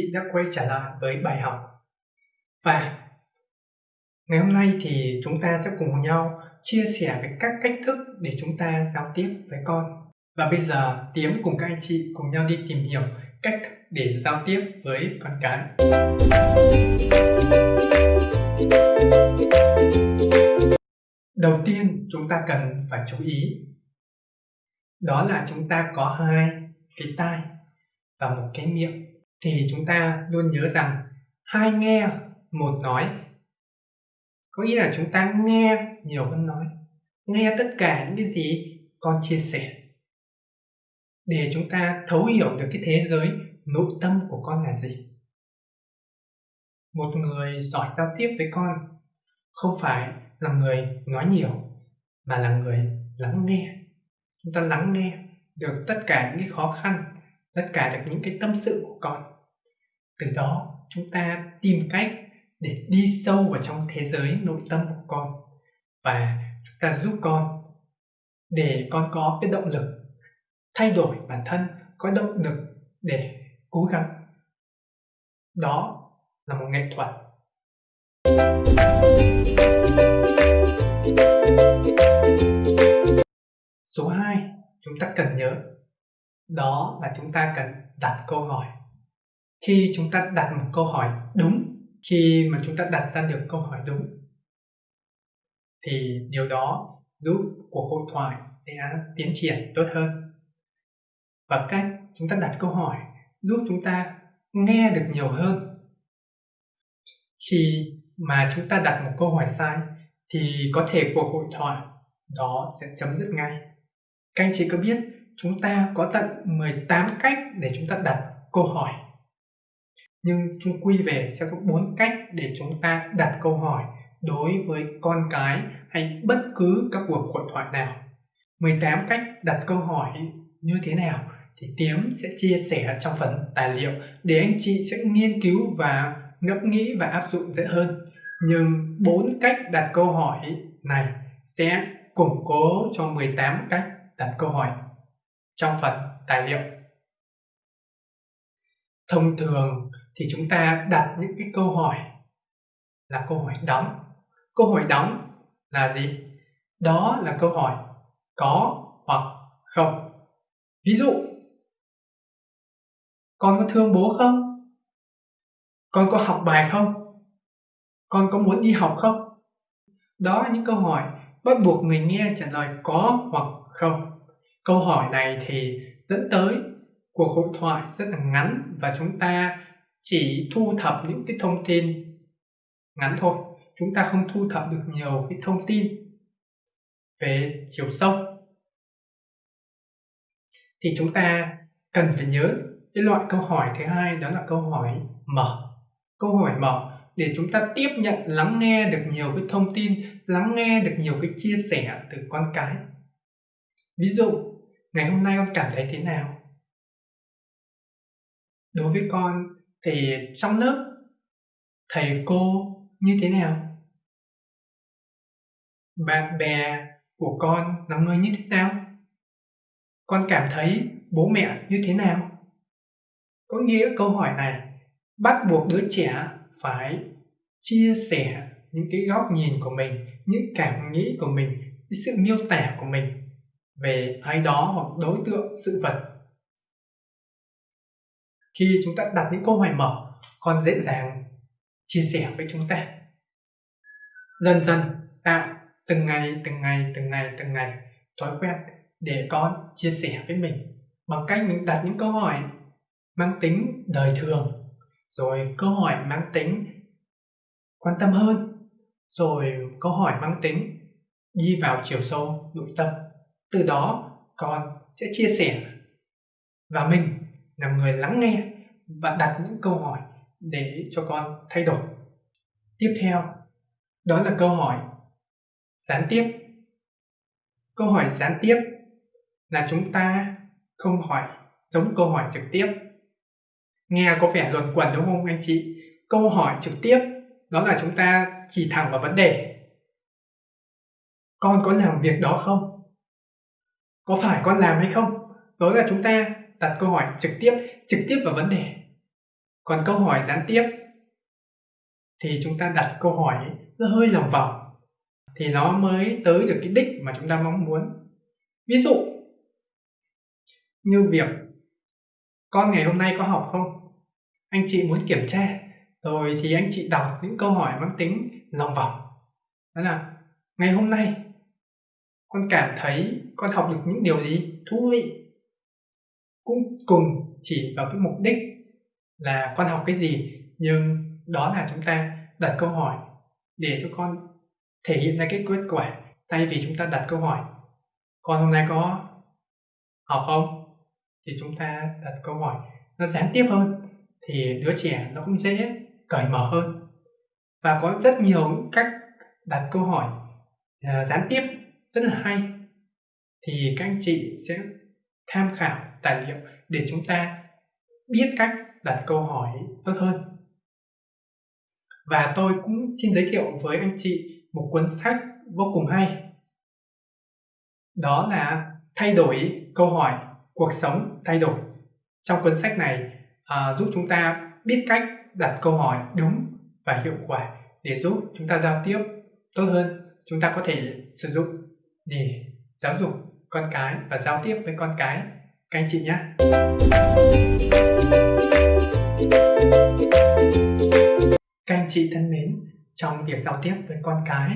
chị đã quay trở lại với bài học. Và ngày hôm nay thì chúng ta sẽ cùng nhau chia sẻ về các cách thức để chúng ta giao tiếp với con. Và bây giờ Tiếm cùng các anh chị cùng nhau đi tìm hiểu cách thức để giao tiếp với con cái. Đầu tiên, chúng ta cần phải chú ý đó là chúng ta có hai cái tai và một cái miệng thì chúng ta luôn nhớ rằng hai nghe một nói. Có nghĩa là chúng ta nghe nhiều hơn nói, nghe tất cả những cái gì con chia sẻ. Để chúng ta thấu hiểu được cái thế giới nội tâm của con là gì. Một người giỏi giao tiếp với con không phải là người nói nhiều, mà là người lắng nghe. Chúng ta lắng nghe được tất cả những cái khó khăn tất cả được những cái tâm sự của con. Từ đó, chúng ta tìm cách để đi sâu vào trong thế giới nội tâm của con và chúng ta giúp con để con có cái động lực thay đổi bản thân, có động lực để cố gắng. Đó là một nghệ thuật. Số 2 chúng ta cần nhớ đó là chúng ta cần đặt câu hỏi. Khi chúng ta đặt một câu hỏi đúng, khi mà chúng ta đặt ra được câu hỏi đúng, thì điều đó giúp cuộc hội thoại sẽ tiến triển tốt hơn. Và cách chúng ta đặt câu hỏi giúp chúng ta nghe được nhiều hơn. Khi mà chúng ta đặt một câu hỏi sai, thì có thể cuộc hội thoại đó sẽ chấm dứt ngay. Các anh chị có biết chúng ta có tận 18 cách để chúng ta đặt câu hỏi. Nhưng chung quy về sẽ có bốn cách để chúng ta đặt câu hỏi đối với con cái hay bất cứ các cuộc hội thoại nào. 18 cách đặt câu hỏi như thế nào thì Tiếm sẽ chia sẻ trong phần tài liệu để anh chị sẽ nghiên cứu và ngẫm nghĩ và áp dụng dễ hơn. Nhưng bốn cách đặt câu hỏi này sẽ củng cố cho 18 cách đặt câu hỏi trong phần tài liệu. Thông thường thì chúng ta đặt những cái câu hỏi là câu hỏi đóng. Câu hỏi đóng là gì? Đó là câu hỏi có hoặc không. Ví dụ, con có thương bố không? Con có học bài không? Con có muốn đi học không? Đó là những câu hỏi bắt buộc người nghe trả lời có hoặc không câu hỏi này thì dẫn tới cuộc hội thoại rất là ngắn và chúng ta chỉ thu thập những cái thông tin ngắn thôi. Chúng ta không thu thập được nhiều cái thông tin về chiều sâu. Thì chúng ta cần phải nhớ cái loại câu hỏi thứ hai, đó là câu hỏi mở câu hỏi mở để chúng ta tiếp nhận, lắng nghe được nhiều cái thông tin, lắng nghe được nhiều cái chia sẻ từ con cái. Ví dụ ngày hôm nay con cảm thấy thế nào? Đối với con thì trong lớp, thầy cô như thế nào? Bạn bè của con là người như thế nào? Con cảm thấy bố mẹ như thế nào? Có nghĩa câu hỏi này bắt buộc đứa trẻ phải chia sẻ những cái góc nhìn của mình, những cảm nghĩ của mình, cái sự miêu tả của mình về ai đó hoặc đối tượng, sự vật. Khi chúng ta đặt những câu hỏi mở con dễ dàng chia sẻ với chúng ta. Dần dần tạo từng ngày từng ngày từng ngày từng ngày, thói quen để con chia sẻ với mình bằng cách mình đặt những câu hỏi mang tính đời thường, rồi câu hỏi mang tính quan tâm hơn, rồi câu hỏi mang tính đi vào chiều sâu nội tâm từ đó, con sẽ chia sẻ và mình là người lắng nghe và đặt những câu hỏi để cho con thay đổi. Tiếp theo, đó là câu hỏi gián tiếp. Câu hỏi gián tiếp là chúng ta không hỏi giống câu hỏi trực tiếp. Nghe có vẻ luẩn quẩn đúng không anh chị? Câu hỏi trực tiếp, đó là chúng ta chỉ thẳng vào vấn đề. Con có làm việc đó không? Có phải con làm hay không? Đó là chúng ta đặt câu hỏi trực tiếp trực tiếp vào vấn đề. Còn câu hỏi gián tiếp thì chúng ta đặt câu hỏi nó hơi lòng vòng thì nó mới tới được cái đích mà chúng ta mong muốn. Ví dụ như việc con ngày hôm nay có học không? Anh chị muốn kiểm tra, rồi thì anh chị đọc những câu hỏi mang tính lòng vòng. Đó là, ngày hôm nay con cảm thấy con học được những điều gì thú vị. Cũng cùng chỉ vào cái mục đích là con học cái gì nhưng đó là chúng ta đặt câu hỏi để cho con thể hiện ra cái kết quả thay vì chúng ta đặt câu hỏi con hôm nay có học không? Thì chúng ta đặt câu hỏi nó gián tiếp hơn thì đứa trẻ nó cũng dễ cởi mở hơn. Và có rất nhiều cách đặt câu hỏi uh, gián tiếp rất là hay. Thì các anh chị sẽ tham khảo tài liệu để chúng ta biết cách đặt câu hỏi tốt hơn. Và tôi cũng xin giới thiệu với anh chị một cuốn sách vô cùng hay. Đó là thay đổi câu hỏi cuộc sống thay đổi. Trong cuốn sách này à, giúp chúng ta biết cách đặt câu hỏi đúng và hiệu quả để giúp chúng ta giao tiếp tốt hơn. Chúng ta có thể sử dụng để giáo dục con cái và giao tiếp với con cái. Các anh chị nhé. Các anh chị thân mến, trong việc giao tiếp với con cái,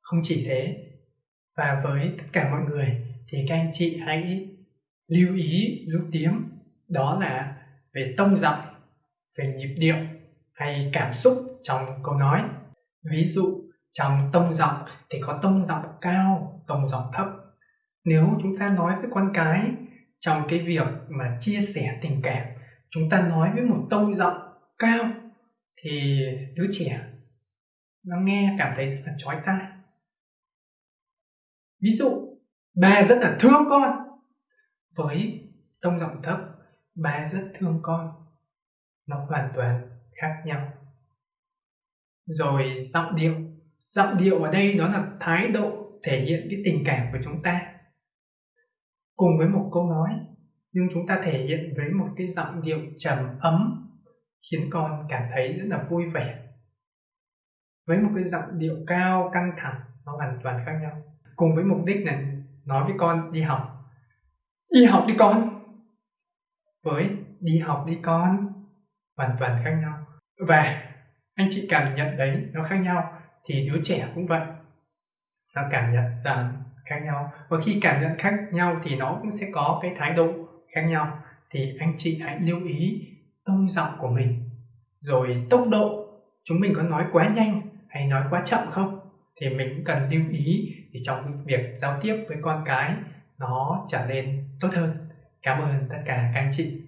không chỉ thế, và với tất cả mọi người, thì các anh chị hãy lưu ý, lưu tiếng đó là về tông giọng, về nhịp điệu hay cảm xúc trong câu nói. Ví dụ, trong tông giọng thì có tông giọng cao tông giọng thấp. Nếu chúng ta nói với con cái trong cái việc mà chia sẻ tình cảm, chúng ta nói với một tông giọng cao, thì đứa trẻ nó nghe cảm thấy rất là chói tai. Ví dụ, bà rất là thương con. Với tông giọng thấp, bà rất thương con. Nó hoàn toàn khác nhau. Rồi giọng điệu. Giọng điệu ở đây đó là thái độ thể hiện cái tình cảm của chúng ta cùng với một câu nói, nhưng chúng ta thể hiện với một cái giọng điệu trầm ấm, khiến con cảm thấy rất là vui vẻ. Với một cái giọng điệu cao, căng thẳng, nó hoàn toàn khác nhau. Cùng với mục đích là nói với con, đi học. Đi học đi con. Với đi học đi con. hoàn toàn khác nhau. Và anh chị cảm nhận đấy, nó khác nhau, thì đứa trẻ cũng vậy nó cảm nhận rằng khác nhau. Và khi cảm nhận khác nhau thì nó cũng sẽ có cái thái độ khác nhau. Thì anh chị hãy lưu ý tông giọng của mình. Rồi tốc độ. Chúng mình có nói quá nhanh hay nói quá chậm không? Thì mình cũng cần lưu ý để trong việc giao tiếp với con cái nó trở nên tốt hơn. Cảm ơn tất cả các anh chị.